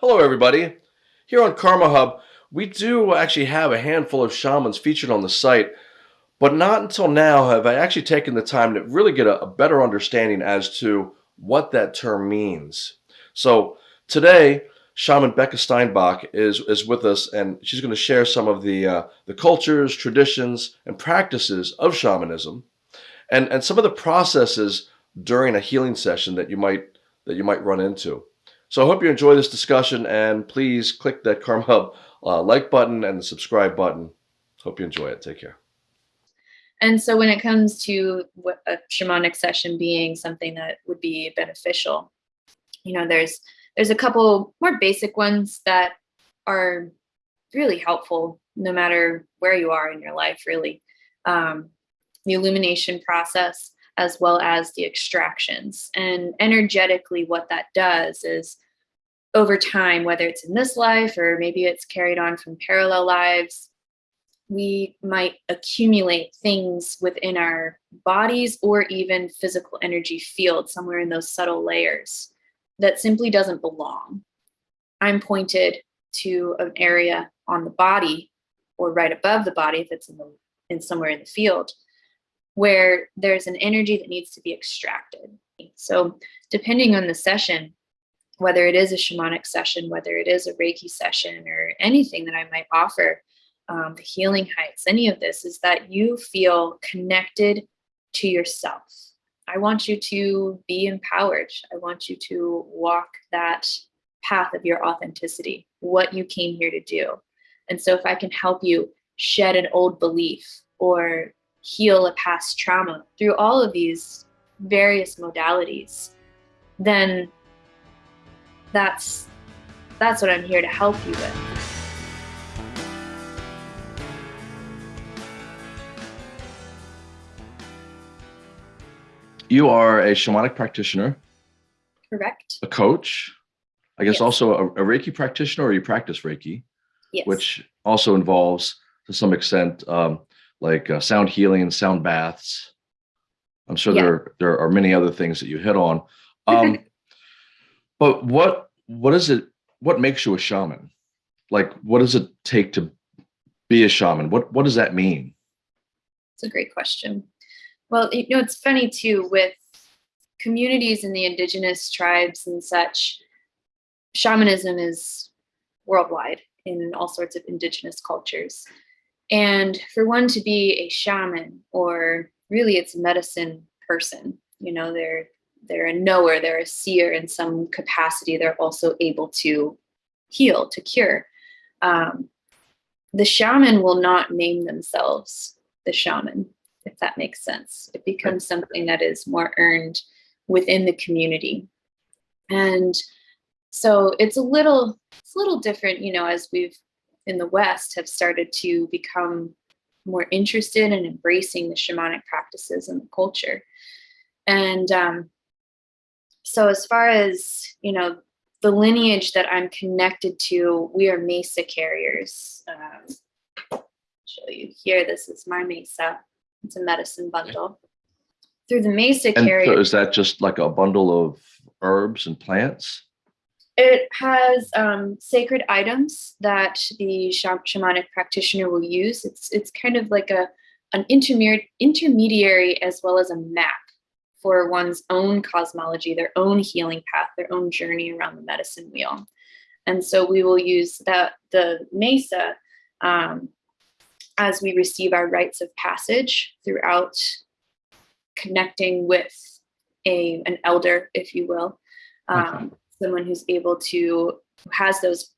Hello, everybody. Here on Karma Hub, we do actually have a handful of shamans featured on the site, but not until now have I actually taken the time to really get a, a better understanding as to what that term means. So today, shaman Becca Steinbach is, is with us, and she's going to share some of the, uh, the cultures, traditions, and practices of shamanism, and, and some of the processes during a healing session that you might that you might run into. So I hope you enjoy this discussion and please click that Karma Hub uh, like button and the subscribe button. Hope you enjoy it. Take care. And so when it comes to a shamanic session being something that would be beneficial, you know, there's there's a couple more basic ones that are really helpful no matter where you are in your life, really. Um, the illumination process, as well as the extractions. And energetically, what that does is over time, whether it's in this life or maybe it's carried on from parallel lives, we might accumulate things within our bodies or even physical energy field somewhere in those subtle layers that simply doesn't belong. I'm pointed to an area on the body or right above the body if it's in, the, in somewhere in the field where there's an energy that needs to be extracted. So depending on the session, whether it is a shamanic session, whether it is a Reiki session or anything that I might offer, um, the healing heights, any of this is that you feel connected to yourself. I want you to be empowered. I want you to walk that path of your authenticity, what you came here to do. And so if I can help you shed an old belief or heal a past trauma through all of these various modalities, then that's that's what I'm here to help you with. You are a shamanic practitioner. Correct. A coach. I guess yes. also a, a, Reiki practitioner or you practice Reiki, yes. which also involves to some extent um, like uh, sound healing and sound baths. I'm sure yeah. there there are many other things that you hit on. Um, but what what is it? What makes you a shaman? Like, what does it take to be a shaman? What what does that mean? It's a great question. Well, you know, it's funny too with communities in the indigenous tribes and such. Shamanism is worldwide in all sorts of indigenous cultures. And for one to be a shaman, or really it's a medicine person, you know, they're they're a knower, they're a seer in some capacity. They're also able to heal, to cure. Um, the shaman will not name themselves the shaman, if that makes sense. It becomes something that is more earned within the community. And so it's a little, it's a little different, you know, as we've in the West have started to become more interested in embracing the shamanic practices and the culture. And um, so as far as, you know, the lineage that I'm connected to, we are Mesa carriers. Um, show you here, this is my Mesa. It's a medicine bundle. Through the Mesa carrier. So is that just like a bundle of herbs and plants? It has um, sacred items that the shamanic practitioner will use. It's it's kind of like a an intermediary as well as a map for one's own cosmology, their own healing path, their own journey around the medicine wheel. And so we will use that the mesa um, as we receive our rites of passage throughout connecting with a an elder, if you will. Um, okay someone who's able to who has those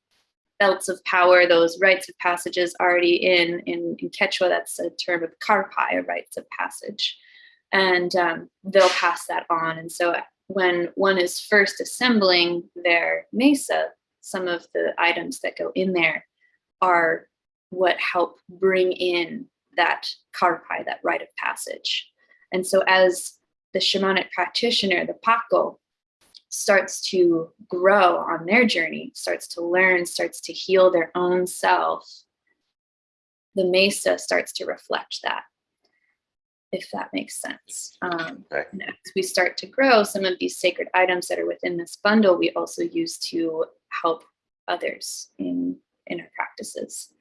belts of power, those rites of passages already in in, in Quechua. That's a term of karpai, rites of passage, and um, they'll pass that on. And so when one is first assembling their mesa, some of the items that go in there are what help bring in that karpai, that rite of passage. And so as the shamanic practitioner, the pako, starts to grow on their journey, starts to learn, starts to heal their own self, the mesa starts to reflect that, if that makes sense. Um, okay. as we start to grow, some of these sacred items that are within this bundle, we also use to help others in in our practices.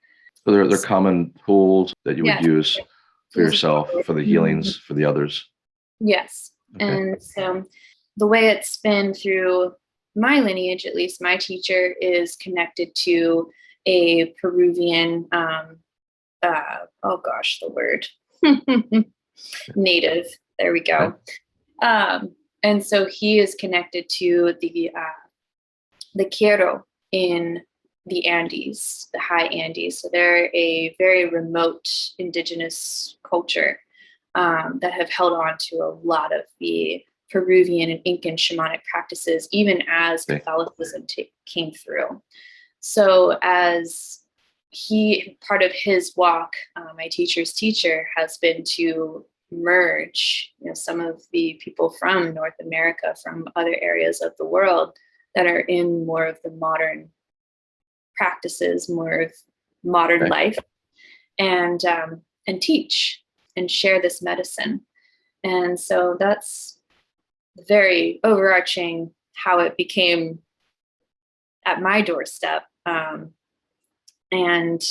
So they're, they're common tools that you would use for yourself, for the Mhm. healings, for the others. Yes. Okay. And so the way it's been through my lineage, at least my teacher is connected to a Peruvian, um, uh, oh gosh, the word native. There we go. Um, and so he is connected to the uh, the Q'ero in the Andes, the high Andes. So they're a very remote indigenous culture um, that have held on to a lot of the Peruvian and Incan shamanic practices, even as Catholicism came through. So, as he, part of his walk, uh, my teacher's teacher, has been to merge, you know, some of the people from North America, from other areas of the world that are in more of the modern practices, more of modern Okay. life, and um, and teach and share this medicine. And so that's very overarching how it became at my doorstep. Um, and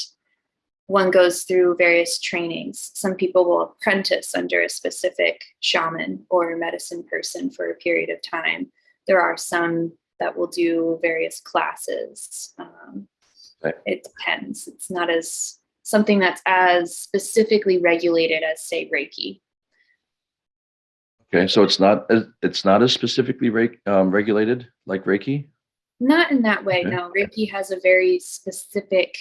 one goes through various trainings. Some people will apprentice under a specific shaman or medicine person for a period of time. There are some that will do various classes. Um, Right. It depends. It's not as something that's as specifically regulated as, say, Reiki. Okay, so it's not as it's not as specifically reg, um, regulated like Reiki. Not in that way. Okay. No, Reiki has a very specific,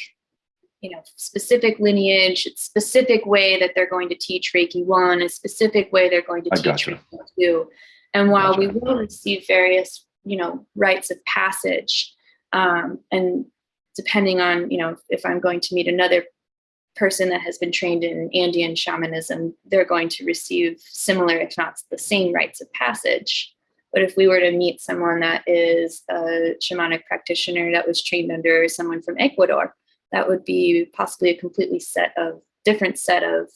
you know, specific lineage, specific way that they're going to teach Reiki one, a specific way they're going to I teach gotcha. Reiki two. And while we will receive various, you know, rites of passage, um, and depending on, you know, if I'm going to meet another person that has been trained in Andean shamanism, they're going to receive similar, if not the same, rites of passage. But if we were to meet someone that is a shamanic practitioner that was trained under someone from Ecuador, that would be possibly a completely set of different set of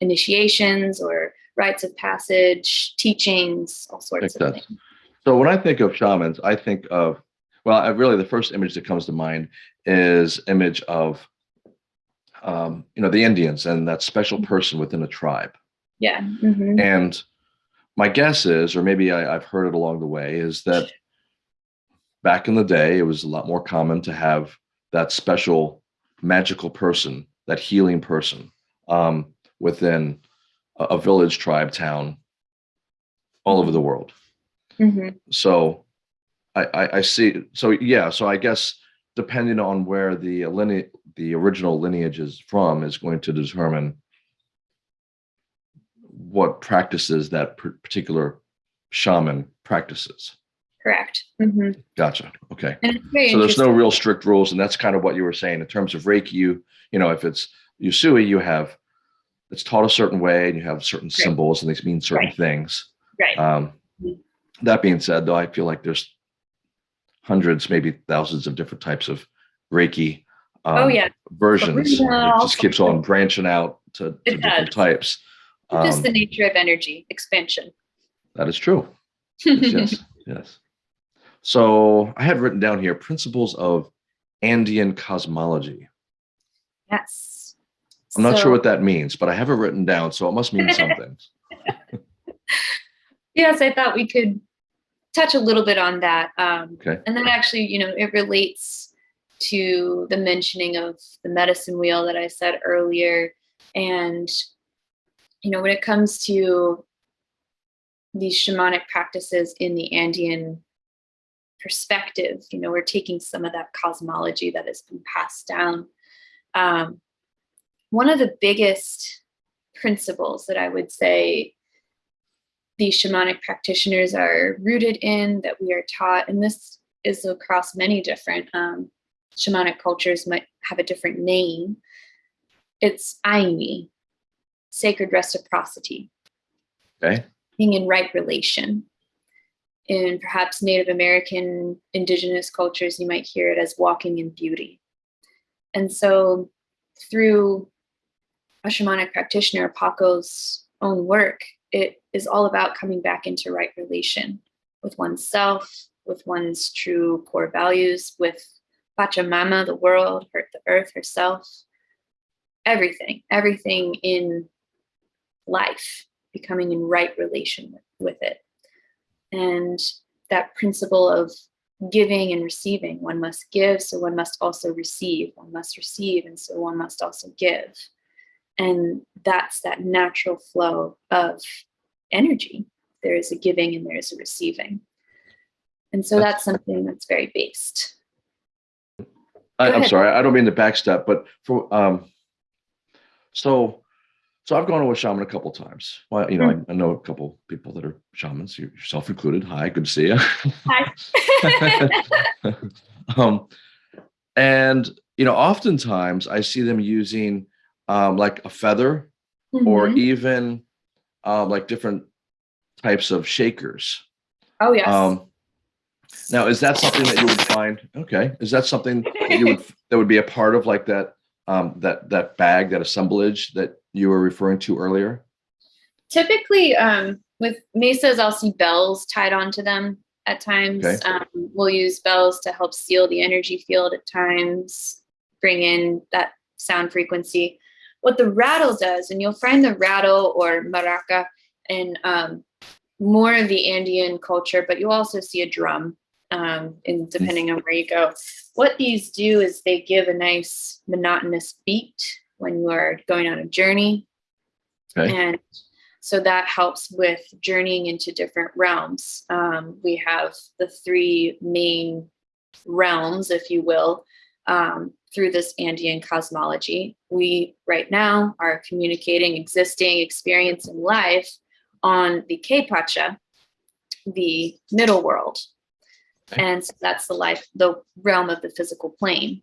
initiations or rites of passage, teachings, all sorts of things. So when I think of shamans, I think of well, I really the first image that comes to mind is image of um, you know the Indians and that special person within a tribe. Yeah. mhm. And my guess is, or maybe I, I've heard it along the way, is that back in the day, it was a lot more common to have that special magical person, that healing person um, within a, a village, tribe, town, all over the world. Mhm. So I, I, I see. So yeah. So I guess depending on where the lineage, the original lineage is from, is going to determine what practices that particular shaman practices. Correct. hmm Gotcha. Okay. And it's very So there's no real strict rules, and that's kind of what you were saying in terms of Reiki. You, you know, if it's Usui, you have it's taught a certain way, and you have certain symbols, and they mean certain Right. things. right. Um, that being said, though, I feel like there's hundreds, maybe thousands of different types of Reiki um, oh yeah. versions. It just keeps on branching out to, to different types. just Um, the nature of energy expansion. that is true. Yes, yes, yes. So I had written down here principles of Andean cosmology. Yes. I'm not So- sure what that means, but I have it written down, so it must mean something. Yes, I thought we could touch a little bit on that. Um, Okay. and then actually, you know, it relates to the mentioning of the medicine wheel that I said earlier. And, you know, when it comes to these shamanic practices in the Andean perspective, you know, we're taking some of that cosmology that has been passed down. Um, one of the biggest principles that I would say these shamanic practitioners are rooted in, that we are taught, and this is across many different um, shamanic cultures, might have a different name. It's Ayni, sacred reciprocity, Okay. being in right relation. In perhaps Native American indigenous cultures, you might hear it as walking in beauty. And so, through a shamanic practitioner, Paco's own work, it is all about coming back into right relation with oneself, with one's true core values, with Pachamama, the world, her, the earth herself, everything, everything in life, becoming in right relation with, with it. And that principle of giving and receiving. One must give, so one must also receive. One must receive, and so one must also give. And that's that natural flow of energy. There is a giving and there is a receiving. And so that's something that's very based. I, I'm ahead. sorry, I don't mean to backstep, but for um, so so I've gone to a shaman a couple times. Well, you know, I, I know a couple people that are shamans, yourself included. Hi, good to see you. Hi. um, and you know, oftentimes I see them using um, like a feather or Mhm. even um, like different types of shakers. oh yes. Um, now, is that something that you would find? Okay, is that something that you would that would be a part of like that um, that that bag, that assemblage that you were referring to earlier? Typically, um, with mesas, I'll see bells tied onto them at times. Okay. Um, we'll use bells to help seal the energy field at times, bring in that sound frequency. What the rattle does, and you'll find the rattle or maraca in um, more of the Andean culture, but you'll also see a drum, um, in depending on where you go. What these do is they give a nice monotonous beat when you are going on a journey, Okay. and so that helps with journeying into different realms. Um, we have the three main realms, if you will, um, through this Andean cosmology. We right now are communicating, existing, experience in life on the Kaypacha, the middle world. Okay. And so that's the life, the realm of the physical plane.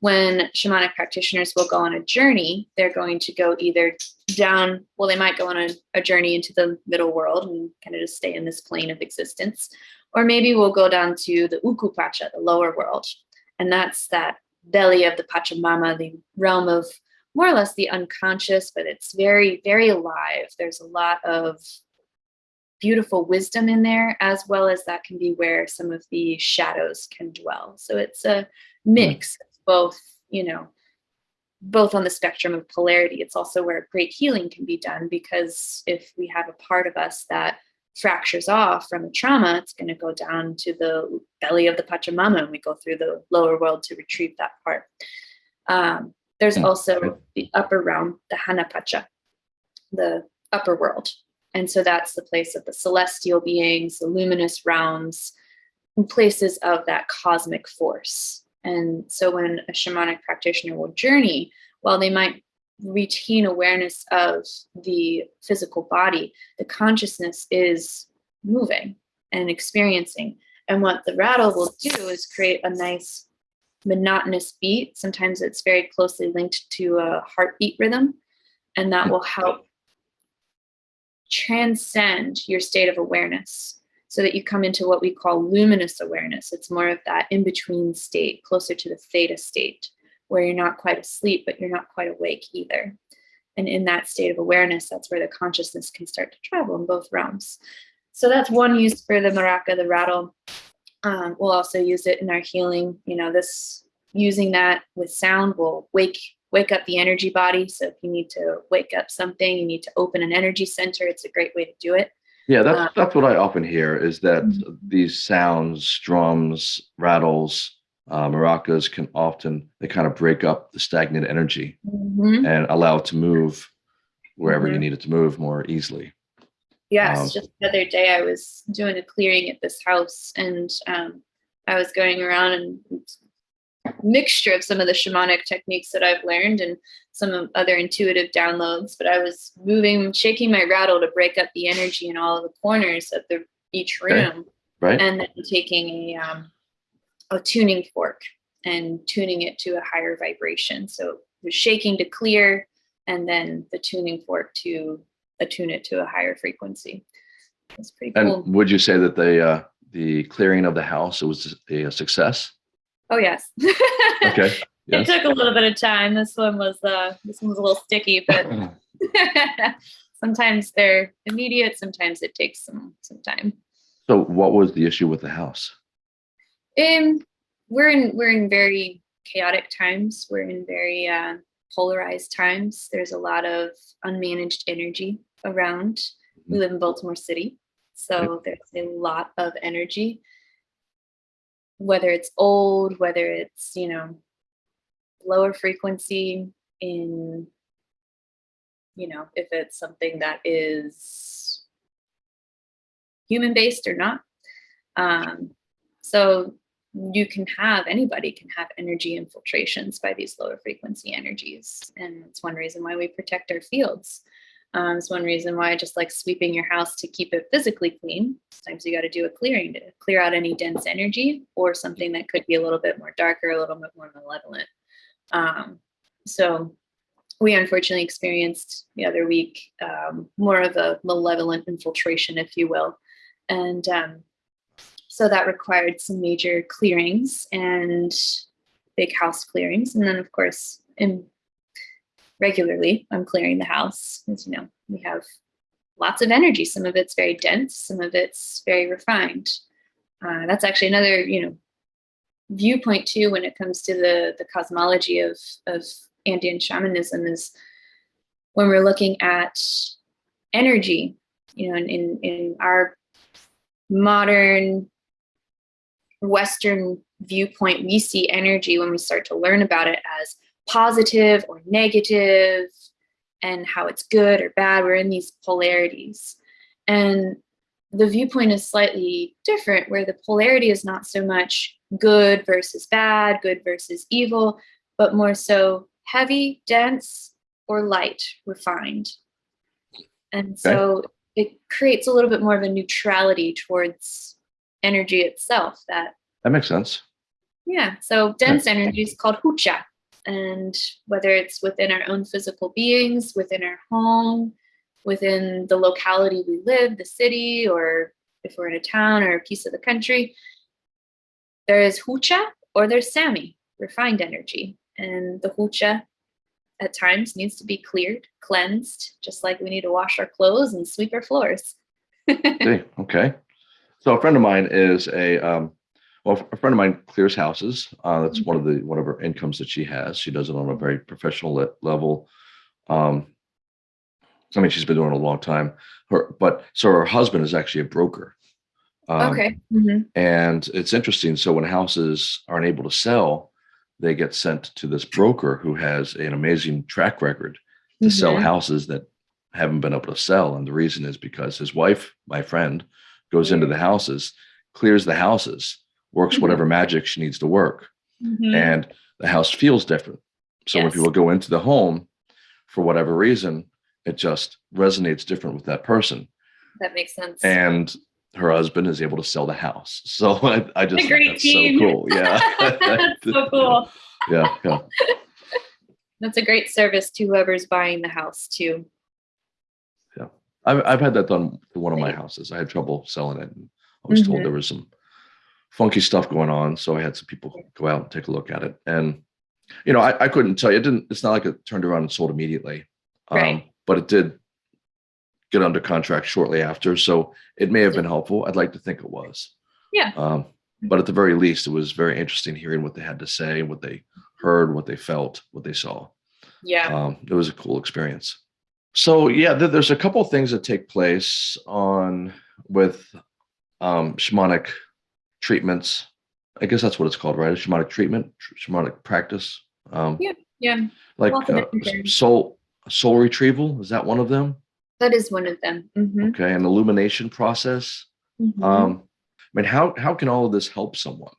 When shamanic practitioners will go on a journey, they're going to go either down, well, they might go on a, a journey into the middle world and kind of just stay in this plane of existence. Or maybe we'll go down to the Ukupacha, the lower world. And that's that belly of the Pachamama, the realm of more or less the unconscious, but it's very, very alive. There's a lot of beautiful wisdom in there, as well as that can be where some of the shadows can dwell. So it's a mix hmm. of both, you know, both on the spectrum of polarity. It's also where great healing can be done because if we have a part of us that fractures off from a trauma, it's going to go down to the belly of the Pachamama and we go through the lower world to retrieve that part. Um, there's Hmm, also the upper realm, the Hanapacha, the upper world. And so that's the place of the celestial beings, the luminous realms, and places of that cosmic force. And so when a shamanic practitioner will journey, while they might retain awareness of the physical body, the consciousness is moving and experiencing. And what the rattle will do is create a nice monotonous beat. Sometimes it's very closely linked to a heartbeat rhythm, and that will help transcend your state of awareness so that you come into what we call luminous awareness. It's more of that in between state, closer to the theta state, where you're not quite asleep, but you're not quite awake either. And in that state of awareness, that's where the consciousness can start to travel in both realms. So that's one use for the maraca, the rattle. Um, we'll also use it in our healing. You know, this using that with sound will wake wake up the energy body. So if you need to wake up something, you need to open an energy center. It's a great way to do it. Yeah, that's Uh, that's what I often hear is that Mhm. these sounds, drums, rattles, uh, maracas can often they kind of break up the stagnant energy Mhm. and allow it to move wherever you Mhm. need it to move more easily. Yes, Um, just the other day I was doing a clearing at this house and um, I was going around and mixture of some of the shamanic techniques that I've learned and some other intuitive downloads, but I was moving, shaking my rattle to break up the energy in all of the corners of the each Okay. room Right? and then taking a um, a tuning fork and tuning it to a higher vibration. So was shaking to clear, and then the tuning fork to attune it to a higher frequency. It's pretty cool. and would you say that the uh, the clearing of the house was a success? Oh yes. Okay. it took a little bit of time. This one was uh this one was a little sticky, but sometimes they're immediate. Sometimes it takes some some time. So, what was the issue with the house? Um, we're in we're in very chaotic times. We're in very uh, polarized times. There's a lot of unmanaged energy around. We live in Baltimore City, so there's a lot of energy. Whether it's old, whether it's you know lower frequency in you know if it's something that is human based or not. Um, so you can have anybody can have energy infiltrations by these lower frequency energies. And it's one reason why we protect our fields. Um, it's one reason why I just like sweeping your house to keep it physically clean sometimes you got to do a clearing to clear out any dense energy or something that could be a little bit more darker a little bit more malevolent. Um, so we unfortunately experienced the other week um, more of a malevolent infiltration if you will. And um, so that required some major clearings and big house clearings. And then of course, in regularly, I'm clearing the house. As you know, we have lots of energy. Some of it's very dense, some of it's very refined. Uh, that's actually another, you know, viewpoint too when it comes to the the cosmology of of Andean shamanism is when we're looking at energy, you know, in in, in our modern Western viewpoint, we see energy when we start to learn about it as positive or negative and how it's good or bad. We're in these polarities. And the viewpoint is slightly different, where the polarity is not so much good versus bad, good versus evil, but more so heavy, dense, or light, refined. And so okay. it creates a little bit more of a neutrality towards energy itself that that makes sense. Yeah so dense energy is called hucha. And whether it's within our own physical beings within our home within the locality we live the city or if we're in a town or a piece of the country there is hucha or there's sami refined energy. And the hucha at times needs to be cleared cleansed just like we need to wash our clothes and sweep our floors. Okay okay so a friend of mine is a um, well, a friend of mine clears houses. Uh, that's one of the one of her incomes that she has. She does it on a very professional le- level. Um, I mean, she's been doing it a long time. Her, but so her husband is actually a broker. Um, okay. Mm-hmm. And it's interesting. So when houses aren't able to sell, they get sent to this broker who has an amazing track record to mm-hmm. sell houses that haven't been able to sell. And the reason is because his wife, my friend, goes into the houses, clears the houses, works mm-hmm. whatever magic she needs to work. Mm-hmm. And the house feels different. So yes. when people go into the home, for whatever reason, it just resonates different with that person. That makes sense. And her husband is able to sell the house. So I, I just think that's team. so cool. Yeah. so cool. Yeah. Yeah. That's a great service to whoever's buying the house too. I've, I've had that done to one of my houses. I had trouble selling it. And I was mm-hmm. told there was some funky stuff going on. So I had some people go out and take a look at it. And, you know, I, I couldn't tell you, it didn't, it's not like it turned around and sold immediately. Right. Um, but it did get under contract shortly after. So it may have been helpful. I'd like to think it was. Yeah. Um, but at the very least, it was very interesting hearing what they had to say, what they heard, what they felt, what they saw. Yeah. Um, it was a cool experience. So yeah, there's a couple of things that take place on with um, shamanic treatments. I guess that's what it's called, right? A shamanic treatment, shamanic practice. Um, yeah, yeah. Like uh, soul soul retrieval is that one of them? That is one of them. Mm-hmm. Okay, an illumination process. Mm-hmm. Um, I mean, how how can all of this help someone?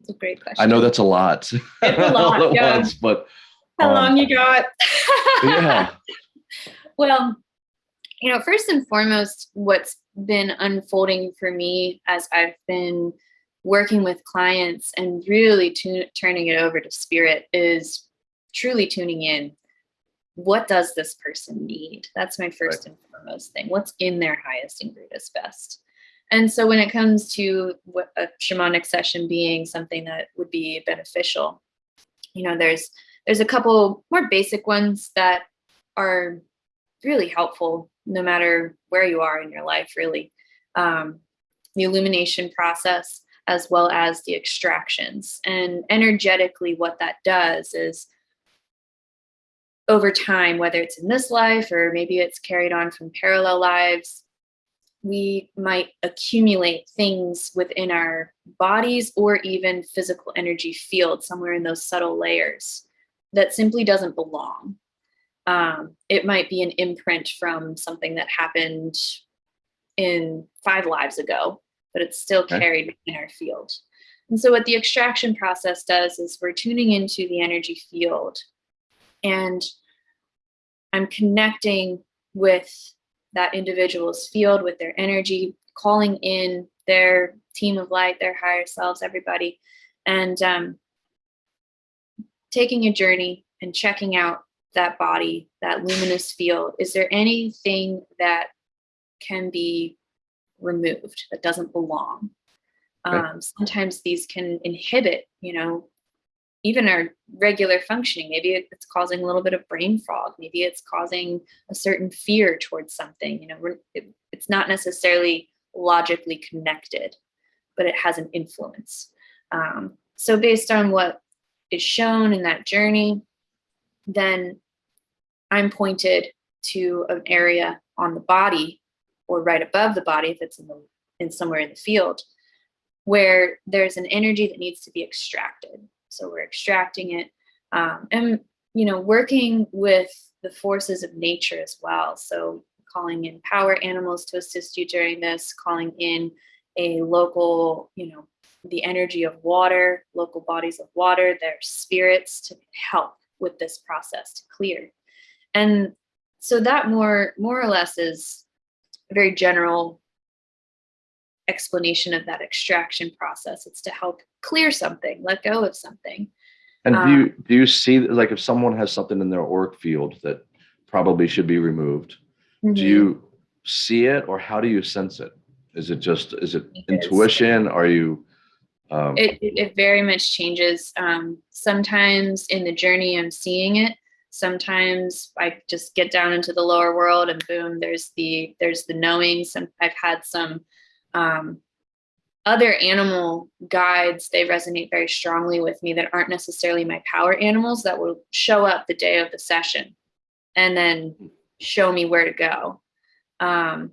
It's a great question. I know that's a lot. A lot, yeah. Once, but how um, long you got? yeah. Well, you know, first and foremost, what's been unfolding for me as I've been working with clients and really turning it over to spirit is truly tuning in. What does this person need? That's my first right. and foremost thing. What's in their highest and greatest best? And so when it comes to a shamanic session being something that would be beneficial, you know, there's there's a couple more basic ones that are really helpful no matter where you are in your life, really. Um, the illumination process. as well as the extractions. And energetically, what that does is over time, whether it's in this life or maybe it's carried on from parallel lives, we might accumulate things within our bodies or even physical energy field somewhere in those subtle layers that simply doesn't belong. Um, it might be an imprint from something that happened in five lives ago, but it's still carried in our field. And so, what the extraction process does is we're tuning into the energy field and I'm connecting with that individual's field, with their energy, calling in their team of light, their higher selves, everybody, and um, taking a journey and checking out that body, that luminous field. Is there anything that can be removed that doesn't belong? Um, sometimes these can inhibit, you know, even our regular functioning. Maybe it's causing a little bit of brain fog. Maybe it's causing a certain fear towards something. You know, it, it's not necessarily logically connected, but it has an influence. Um, so, based on what is shown in that journey, then I'm pointed to an area on the body or right above the body if it's in the in somewhere in the field where there's an energy that needs to be extracted. So we're extracting it um, and you know working with the forces of nature as well. So calling in power animals to assist you during this calling in a local you know the energy of water local bodies of water their spirits to help with this process to clear and so that more more or less is a very general explanation of that extraction process it's to help clear something let go of something And do you do you see like if someone has something in their org field that probably should be removed, do Mhm. you see it or how do you sense it? Is it just is it intuition? Are you um it, it, very much changes. Um, sometimes in the journey i'm seeing it. Sometimes i just get down into the lower world and boom there's the there's the knowing. Some i've had some um, other animal guides they resonate very strongly with me that aren't necessarily my power animals that will show up the day of the session and then show me where to go. Um,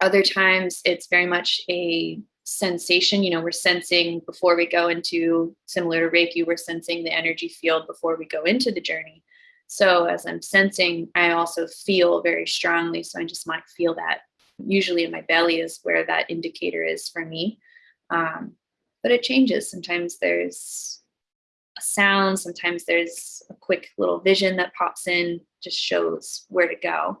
other times it's very much a sensation you know we're sensing before we go into similar to reiki we're sensing the energy field before we go into the journey. So as i'm sensing i also feel very strongly so i just might feel that usually in my belly is where that indicator is for me. Um, but it changes. Sometimes there's a sound sometimes there's a quick little vision that pops in just shows where to go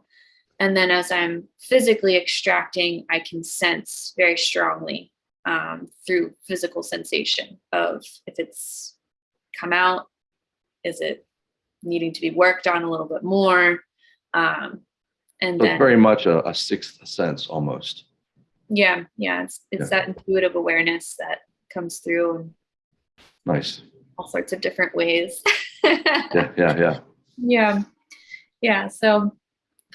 and then as i'm physically extracting i can sense very strongly um, through physical sensation of if it's come out is it needing to be worked on a little bit more um, and so it's then very much a, a sixth sense almost. yeah yeah it's it's that intuitive awareness that comes through Nice. all sorts of different ways Yeah, yeah, yeah. yeah yeah so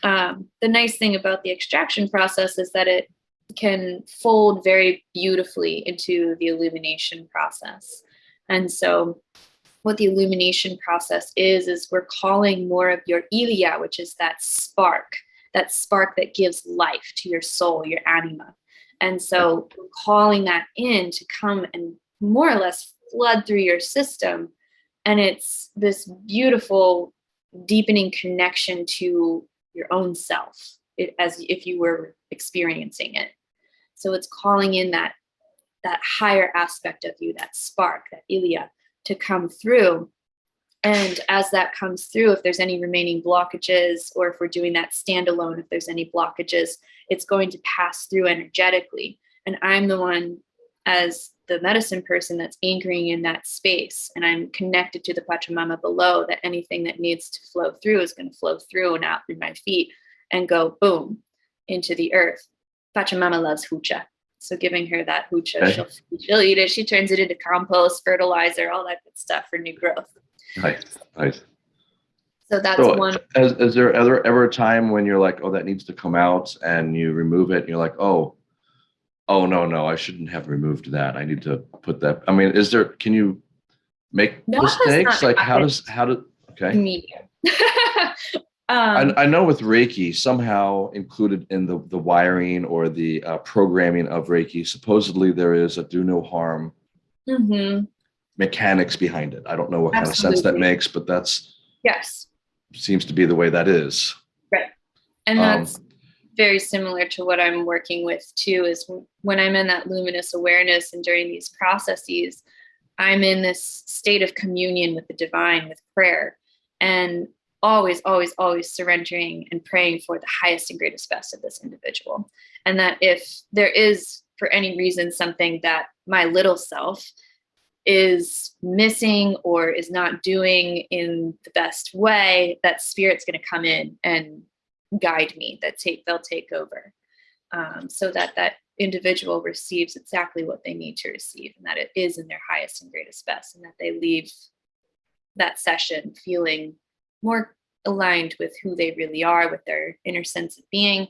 um, the nice thing about the extraction process is that it can fold very beautifully into the illumination process. And so what the illumination process is is we're calling more of your ilia which is that spark that spark that gives life to your soul your anima. And so calling that in to come and more or less flood through your system. And it's this beautiful deepening connection to your own self it, as if you were experiencing it. So it's calling in that that higher aspect of you that spark that ilia to come through. And as that comes through if there's any remaining blockages or if we're doing that standalone if there's any blockages it's going to pass through energetically. And i'm the one as the medicine person that's anchoring in that space and i'm connected to the pachamama below that anything that needs to flow through is going to flow through and out through my feet and go boom into the earth pachamama loves hucha so giving her that hucha Okay. she'll, she'll eat it she turns it into compost fertilizer all that good stuff for new growth Nice. Nice. so that's So one is, is there ever ever a time when you're like, oh, that needs to come out and you remove it and you're like, oh, Oh, no, no, I shouldn't have removed that. I need to put that. I mean, is there, can you make No, mistakes? Like how does, how do, okay. Medium. um, I, I know with Reiki, somehow included in the, the wiring or the uh, programming of Reiki, supposedly there is a do no harm mhm, mechanics behind it. I don't know what kind of sense that makes, but that's Yes. seems to be the way that is. Right and Um, that's very similar to what I'm working with too is when I'm in that luminous awareness and during these processes, I'm in this state of communion with the divine, with prayer, and always, always, always surrendering and praying for the highest and greatest best of this individual. And that if there is, for any reason, something that my little self is missing or is not doing in the best way, that spirit's going to come in and guide me that take they'll take over um, so that that individual receives exactly what they need to receive and that it is in their highest and greatest best and that they leave that session feeling more aligned with who they really are with their inner sense of being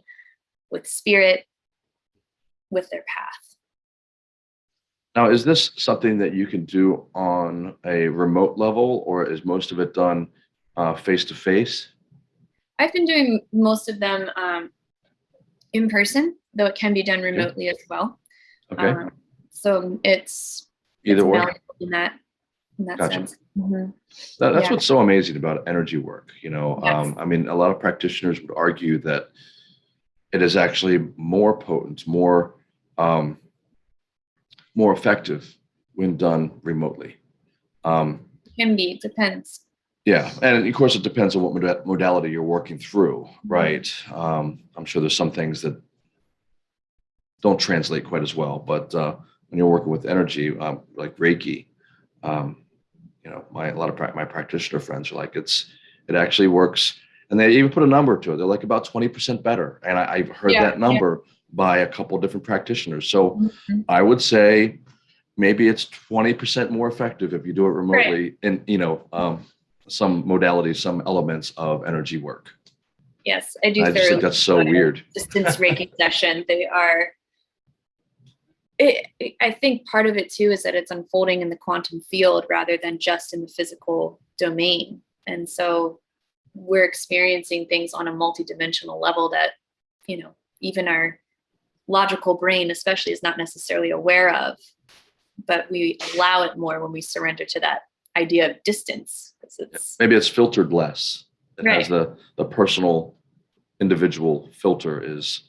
with spirit with their path Now, is this something that you can do on a remote level or is most of it done uh, face to face? I've been doing most of them um, in person though it can be done remotely as well Okay, um, so it's either it's or. in that in that Gotcha. sense Mhm. That, that's Yeah. what's so amazing about energy work. You know, Yes. um, I mean, a lot of practitioners would argue that it is actually more potent, more um, more effective when done remotely. Um, it can be It depends yeah, and of course, it depends on what moda- modality you're working through, right? Um, I'm sure there's some things that don't translate quite as well, but uh, when you're working with energy, um, like Reiki, um, you know, my a lot of prac my practitioner friends are like, it's it actually works, and they even put a number to it. They're like about 20% better, and I, I've heard Yeah, that yeah. number by a couple different practitioners. So Mhm. I would say maybe it's 20% more effective if you do it remotely and you know, um, some modalities, some elements of energy work. yes i do I just think that's so weird. distance reiki session they are it, it- i think part of it too is that it's unfolding in the quantum field rather than just in the physical domain and so we're experiencing things on a multidimensional level that you know even our logical brain especially is not necessarily aware of but we allow it more when we surrender to that idea of distance. it's Maybe it's filtered less. It has the, the personal individual filter is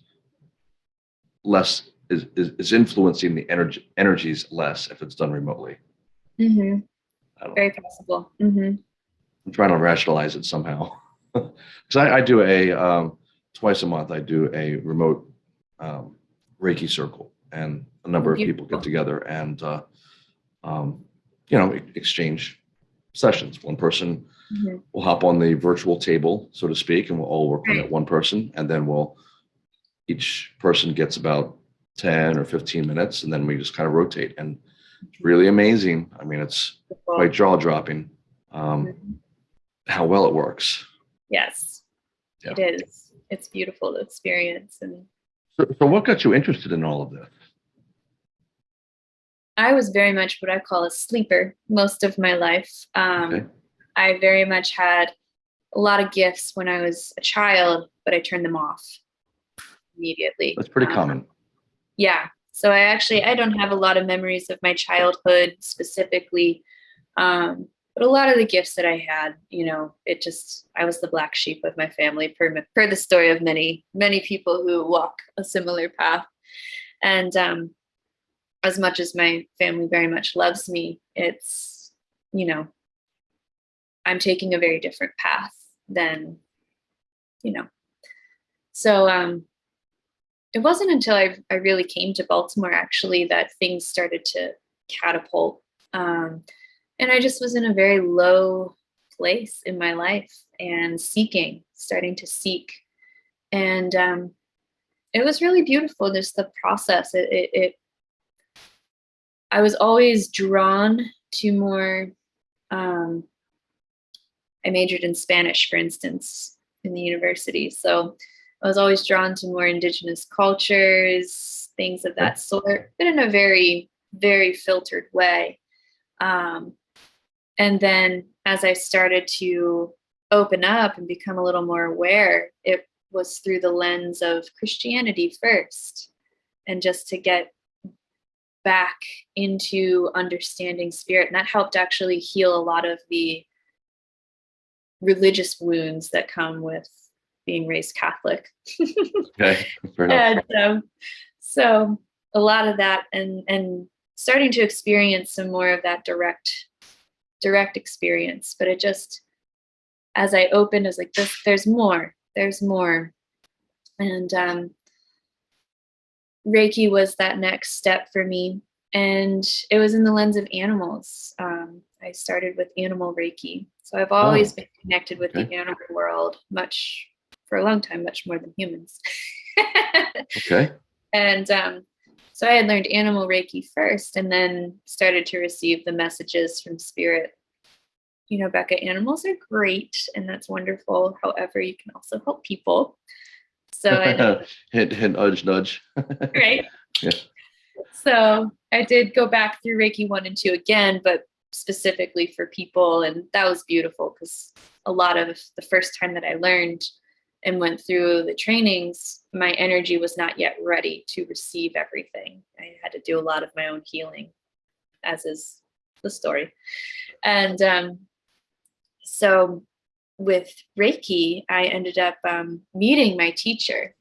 less, is, is, is influencing the energy, energies less if it's done remotely. Mm -hmm. Don't know. very possible hmm I'm trying to rationalize it somehow. Because I, I do a um, twice a month. I do a remote um, Reiki circle, and a number of people get together and uh, um, you know exchange sessions. One person Mhm. will hop on the virtual table, so to speak, and we'll all work on Right. that one person, and then we'll each person gets about ten or fifteen minutes, and then we just kind of rotate. And it's really amazing. I mean, it's quite jaw dropping um, Mhm. how well it works. Yes, Yeah. it is. It's beautiful to experience. And So, so what got you interested in all of this? I was very much what I call a sleeper most of my life. Um, Okay. I very much had a lot of gifts when I was a child, but I turned them off immediately. That's pretty Um, common. yeah so i actually i don't have a lot of memories of my childhood specifically um, but a lot of the gifts that i had you know it just i was the black sheep of my family per, per the story of many many people who walk a similar path and um, as much as my family very much loves me it's you know i'm taking a very different path than you know so um it wasn't until I, I really came to Baltimore actually that things started to catapult. Um, and I just was in a very low place in my life and seeking, starting to seek. And um, it was really beautiful, just the process. It, it, it I was always drawn to more. Um, I majored in Spanish, for instance, in the university. So I was always drawn to more indigenous cultures, things of that sort, but in a very, very filtered way. Um, and then as I started to open up and become a little more aware, it was through the lens of Christianity first, and just to get back into understanding spirit. And that helped actually heal a lot of the religious wounds that come with being raised Catholic. Okay. And um, so a lot of that and and starting to experience some more of that direct direct experience but it just as i opened I was like this there's more there's more and um reiki was that next step for me and it was in the lens of animals um i started with animal reiki so i've always been connected with the animal world much for a long time much more than humans Okay. and um, so I had learned animal Reiki first and then started to receive the messages from spirit. You know, Becca, animals are great and that's wonderful. However, you can also help people. So, I, hint, hint, nudge, nudge. right? Yeah. So I did go back through Reiki 1 and 2 again, but specifically for people. And that was beautiful because a lot of the first time that I learned and went through the trainings, my energy was not yet ready to receive everything. I had to do a lot of my own healing, as is the story. And um, so with Reiki, I ended up um, meeting my teacher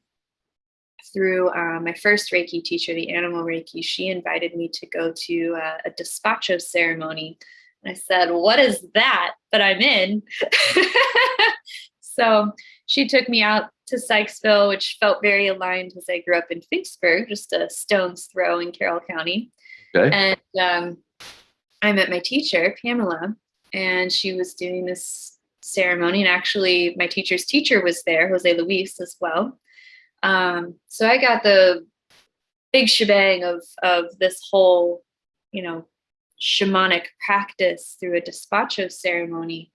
through uh, my first Reiki teacher, the animal Reiki. She invited me to go to uh, a despacho ceremony. And I said, What is that? But I'm in. so she took me out to Sykesville, which felt very aligned because I grew up in Finksburg, just a stone's throw in Carroll County. Okay. And um, I met my teacher, Pamela, and she was doing this ceremony. And actually, my teacher's teacher was there, Jose Luis, as well. Um, so I got the big shebang of of this whole, you know, shamanic practice through a despacho ceremony,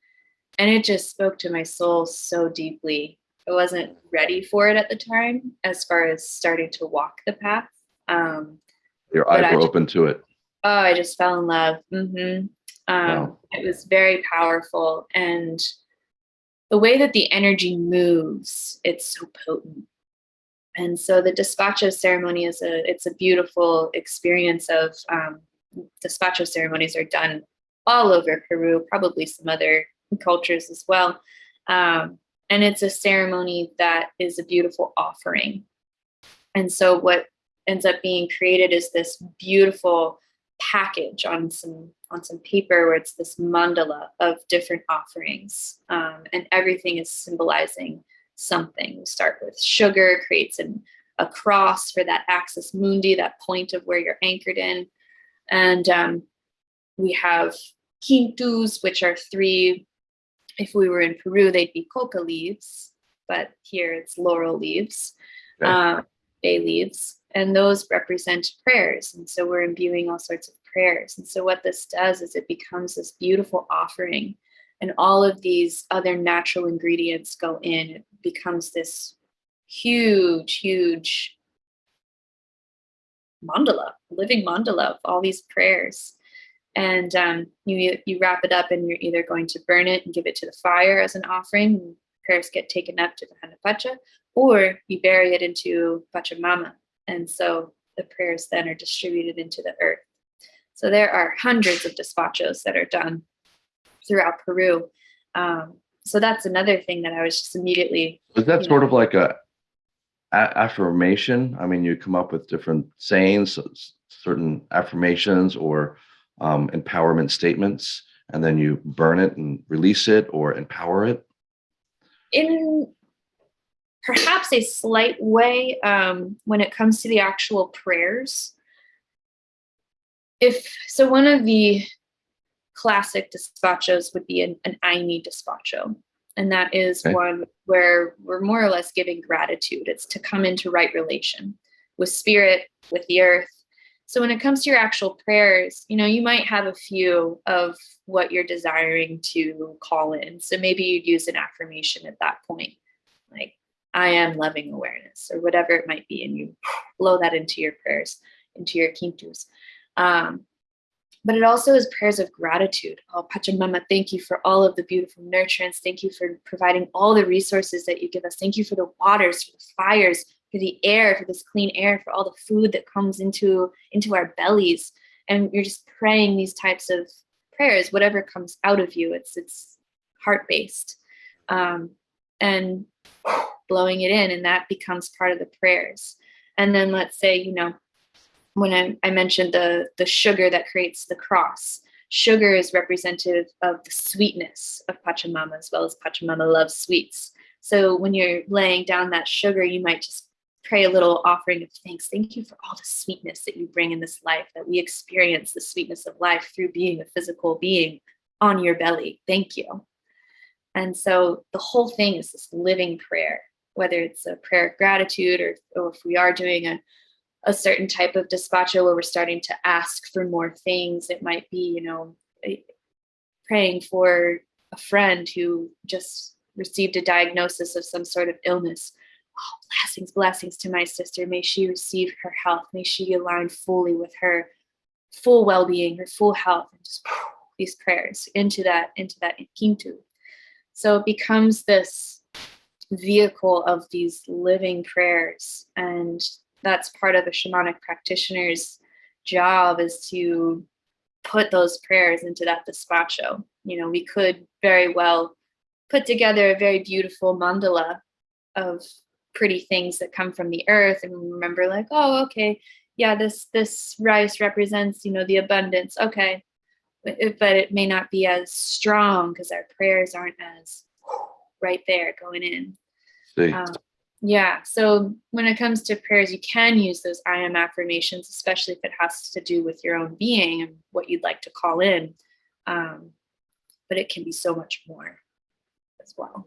and it just spoke to my soul so deeply. I wasn't ready for it at the time, as far as starting to walk the path. Um, Your eyes were ju- open to it. oh, I just fell in love. hmm Um, Wow. It was very powerful, and the way that the energy moves, it's so potent. And so the despacho ceremony is a it's a beautiful experience of um, despacho ceremonies are done all over Peru, probably some other cultures as well. Um, and it's a ceremony that is a beautiful offering. And so what ends up being created is this beautiful package on some on some paper where it's this mandala of different offerings um, and everything is symbolizing something. We start with sugar creates an, a cross for that axis mundi that point of where you're anchored in. And um, we have kintus which are three if we were in peru they'd be coca leaves but here it's laurel leaves Okay. uh, bay leaves and those represent prayers. And so we're imbuing all sorts of prayers. And so what this does is it becomes this beautiful offering. And all of these other natural ingredients go in. It becomes this huge huge mandala living mandala of all these prayers. And um, you you wrap it up and you're either going to burn it and give it to the fire as an offering prayers get taken up to the Hanapacha, or you bury it into Pachamama and so the prayers then are distributed into the earth so there are hundreds of despachos that are done throughout Peru. Um, so that's another thing that I was just immediately, Was that sort know. of like a, a- affirmation? I mean, you come up with different sayings, certain affirmations or um, empowerment statements, and then you burn it and release it or empower it. in perhaps a slight way, um, when it comes to the actual prayers. If so, one of the classic despachos would be an, an Ayni despacho. And that is Okay. one where we're more or less giving gratitude. It's to come into right relation with spirit, with the earth. So when it comes to your actual prayers, you know, you might have a few of what you're desiring to call in. So maybe you'd use an affirmation at that point. Like, I am loving awareness or whatever it might be. And you blow that into your prayers, into your kintus. Um, but it also is prayers of gratitude. Oh, Pachamama, thank you for all of the beautiful nurturance. Thank you for providing all the resources that you give us. Thank you for the waters, for the fires, for the air, for this clean air, for all the food that comes into, into our bellies. And you're just praying these types of prayers, whatever comes out of you, it's, it's heart-based. Um, and blowing it in and that becomes part of the prayers. And then let's say, you know, when I, I mentioned the, the sugar that creates the cross, sugar is representative of the sweetness of Pachamama as well as Pachamama loves sweets. So when you're laying down that sugar, you might just pray a little offering of thanks. Thank you for all the sweetness that you bring in this life, that we experience the sweetness of life through being a physical being on your belly. Thank you. And so the whole thing is this living prayer, whether it's a prayer of gratitude or, or if we are doing a, a certain type of despacho where we're starting to ask for more things, it might be, you know, eh, praying for a friend who just received a diagnosis of some sort of illness. Oh, blessings, blessings to my sister. May she receive her health. May she align fully with her full well-being, her full health, and just these prayers into that, into that kintu. So it becomes this vehicle of these living prayers. And that's part of a shamanic practitioner's job is to put those prayers into that despacho. You know, we could very well put together a very beautiful mandala of pretty things that come from the earth and remember like, oh, okay, yeah, this this rice represents, you know, the abundance. Okay, but it may not be as strong because our prayers aren't as right there going in. Um, yeah, so when it comes to prayers, you can use those I am affirmations, especially if it has to do with your own being and what you'd like to call in. Um, but it can be so much more as well.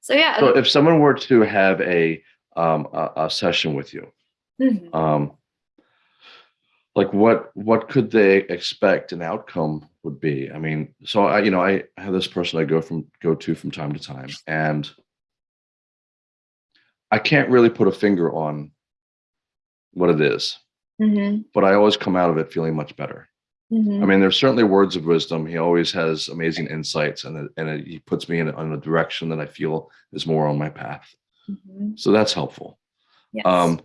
So yeah. So if someone were to have a um, a, a session with you, mm -hmm. um, like what what could they expect an outcome would be i mean so i you know i have this person i go from go to from time to time and i can't really put a finger on what it is, mm -hmm. but i always come out of it feeling much better mm -hmm. i mean there's certainly words of wisdom he always has amazing insights and, and it, he puts me in, in a direction that i feel is more on my path mm -hmm. so that's helpful yes. um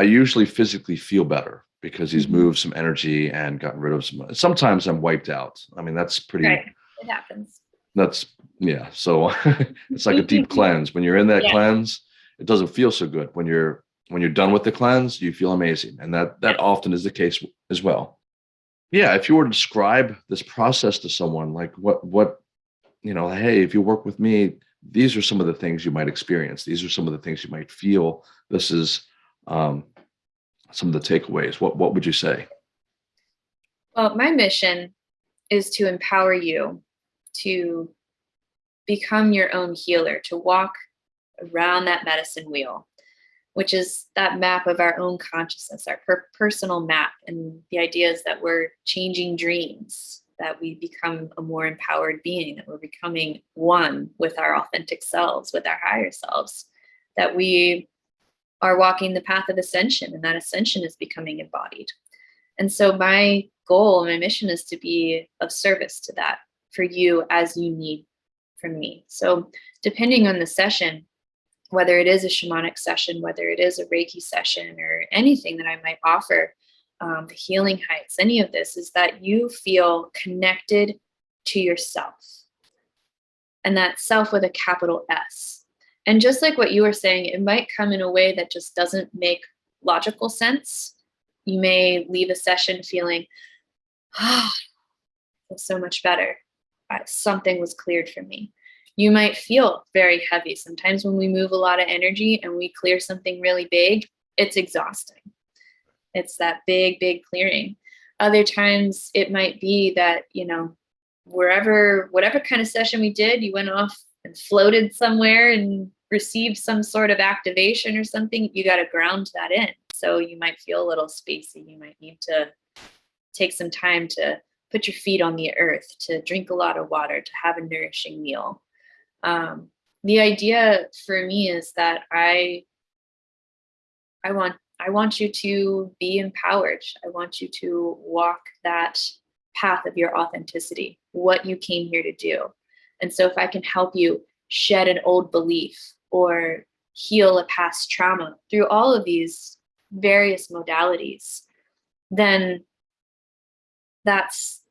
i usually physically feel better because he's mm-hmm. moved some energy and gotten rid of some. Sometimes I'm wiped out. I mean, that's pretty. Right. It happens. That's yeah. So it's like a deep cleanse. When you're in that yeah. cleanse, it doesn't feel so good. When you're when you're done with the cleanse, you feel amazing, and that that often is the case as well. Yeah, if you were to describe this process to someone, like what what you know, hey, if you work with me, these are some of the things you might experience. These are some of the things you might feel. This is um, some of the takeaways, what, what would you say? Well, my mission is to empower you to become your own healer, to walk around that medicine wheel, which is that map of our own consciousness, our per personal map. And the idea is that we're changing dreams, that we become a more empowered being, that we're becoming one with our authentic selves, with our higher selves, that we are walking the path of ascension and that ascension is becoming embodied. And so my goal, my mission is to be of service to that for you as you need from me. So depending on the session, whether it is a shamanic session, whether it is a Reiki session or anything that I might offer, um, the healing hikes, any of this is that you feel connected to yourself and that self with a capital S. And just like what you were saying, it might come in a way that just doesn't make logical sense. You may leave a session feeling, oh, so much better. Something was cleared for me. You might feel very heavy. Sometimes when we move a lot of energy and we clear something really big, it's exhausting. It's that big, big clearing. Other times it might be that, you know, wherever, whatever kind of session we did, you went off and floated somewhere and received some sort of activation or something, you got to ground that in. So you might feel a little spacey. You might need to take some time to put your feet on the earth, to drink a lot of water, to have a nourishing meal. Um, the idea for me is that I I want I want you to be empowered. I want you to walk that path of your authenticity, what you came here to do. And so if I can help you shed an old belief or heal a past trauma through all of these various modalities, then that's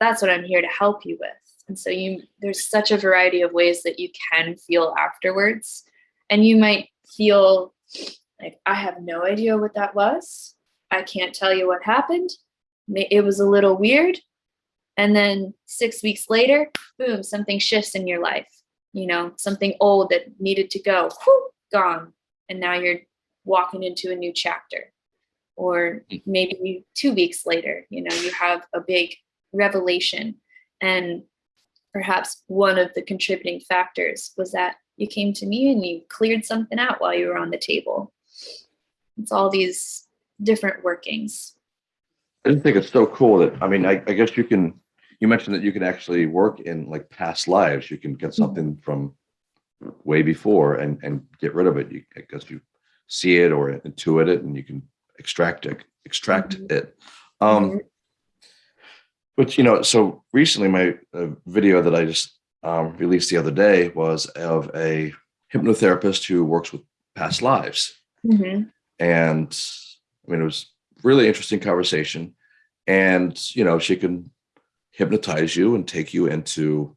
that's what I'm here to help you with. And so you there's such a variety of ways that you can feel afterwards. And you might feel like I have no idea what that was. I can't tell you what happened. It was a little weird. And then 6 weeks later, boom, something shifts in your life. You know, something old that needed to go, gone. And now you're walking into a new chapter. Or maybe 2 weeks later, you know, you have a big revelation and perhaps one of the contributing factors was that you came to me and you cleared something out while you were on the table. It's all these different workings. I just think it's so cool that, I mean, I, I guess you can, you mentioned that you can actually work in like past lives. You can get Mm-hmm. something from way before and, and get rid of it. You, I guess you see it or intuit it and you can extract it, extract Mhm. it. Um, Mhm. But you know, so recently my uh, video that I just um, released the other day was of a hypnotherapist who works with past lives, Mhm. and I mean it was really interesting conversation, and you know she can hypnotize you and take you into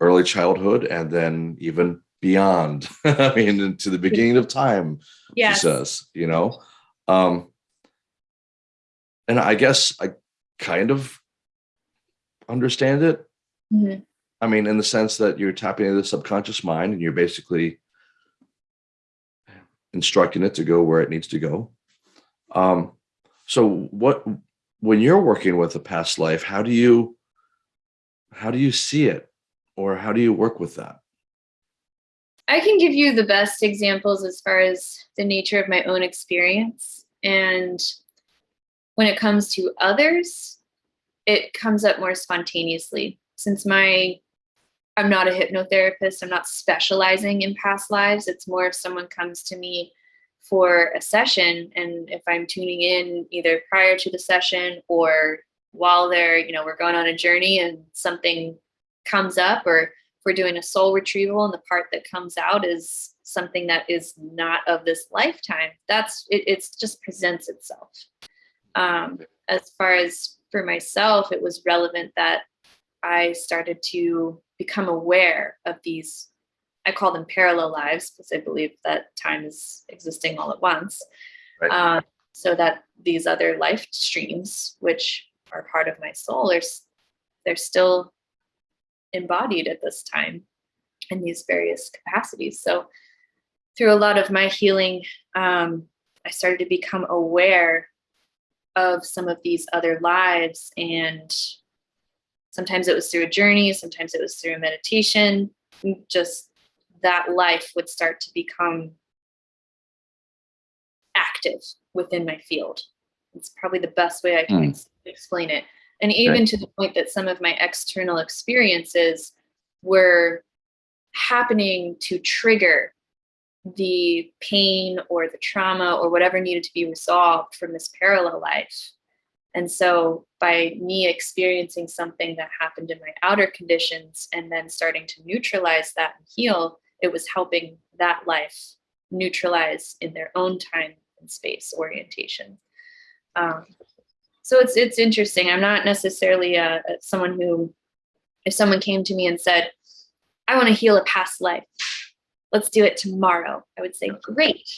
early childhood and then even beyond. I mean into the beginning of time. Yes. She says, you know, um, and I guess I kind of understand it. Mhm. I mean, in the sense that you're tapping into the subconscious mind and you're basically instructing it to go where it needs to go. Um, so what when you're working with a past life, how do you how do you see it or how do you work with that? I can give you the best examples as far as the nature of my own experience. And when it comes to others, it comes up more spontaneously. Since my I'm not a hypnotherapist, I'm not specializing in past lives. It's more if someone comes to me for a session and if I'm tuning in either prior to the session or while they're, you know, we're going on a journey and something comes up or if we're doing a soul retrieval and the part that comes out is something that is not of this lifetime that's it it's just presents itself um, as far as for myself it was relevant that i started to become aware of these i call them parallel lives because i believe that time is existing all at once Right. um, so that these other life streams which are part of my soul are they're still embodied at this time in these various capacities. So through a lot of my healing, um, I started to become aware of some of these other lives. And sometimes it was through a journey, sometimes it was through a meditation. Just that life would start to become active within my field. It's probably the best way I can Mm. ex- explain it. And even to the point that some of my external experiences were happening to trigger the pain or the trauma or whatever needed to be resolved from this parallel life. And so by me experiencing something that happened in my outer conditions and then starting to neutralize that and heal, it was helping that life neutralize in their own time and space orientation. Um, so it's it's interesting. I'm not necessarily a, a- someone who, if someone came to me and said, "I want to heal a past life," let's do it tomorrow. I would say, "Great,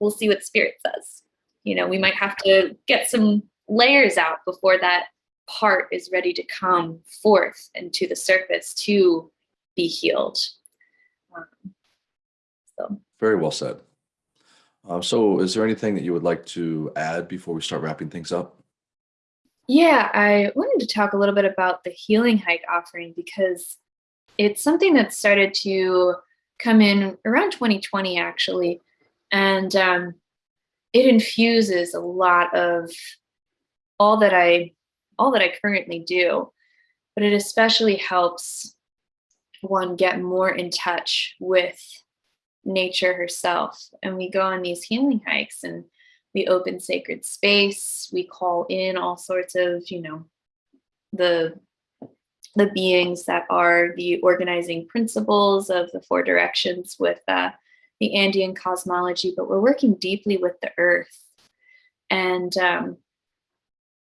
we'll see what spirit says." You know, we might have to get some layers out before that part is ready to come forth and to the surface to be healed. Um, so. Very well said. Uh, so is there anything that you would like to add before we start wrapping things up? Yeah, I wanted to talk a little bit about the healing hike offering because it's something that started to come in around 2020 actually, and um, it infuses a lot of all that I all that I currently do, but it especially helps one get more in touch with nature herself. And we go on these healing hikes and we open sacred space. We call in all sorts of, you know, the the beings that are the organizing principles of the four directions with uh, the Andean cosmology, but we're working deeply with the earth. And um,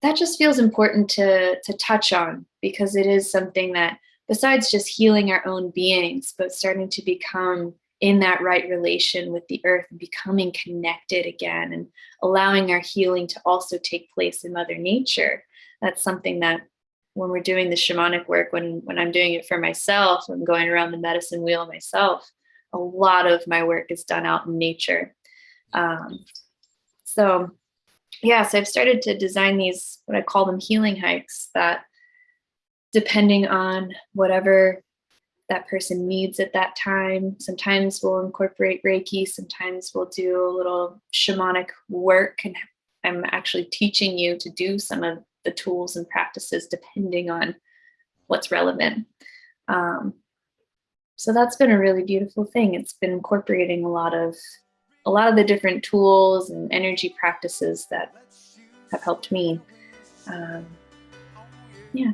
that just feels important to, to touch on because it is something that besides just healing our own beings, but starting to become in that right relation with the earth and becoming connected again and allowing our healing to also take place in mother nature. That's something that when we're doing the shamanic work, when, when I'm doing it for myself, I'm going around the medicine wheel myself, a lot of my work is done out in nature. Um, so yeah, so I've started to design these, what I call them healing hikes that depending on whatever that person needs at that time. Sometimes we'll incorporate Reiki, sometimes we'll do a little shamanic work and I'm actually teaching you to do some of the tools and practices depending on what's relevant. Um, so that's been a really beautiful thing. It's been incorporating a lot of a lot of the different tools and energy practices that have helped me. Um, yeah.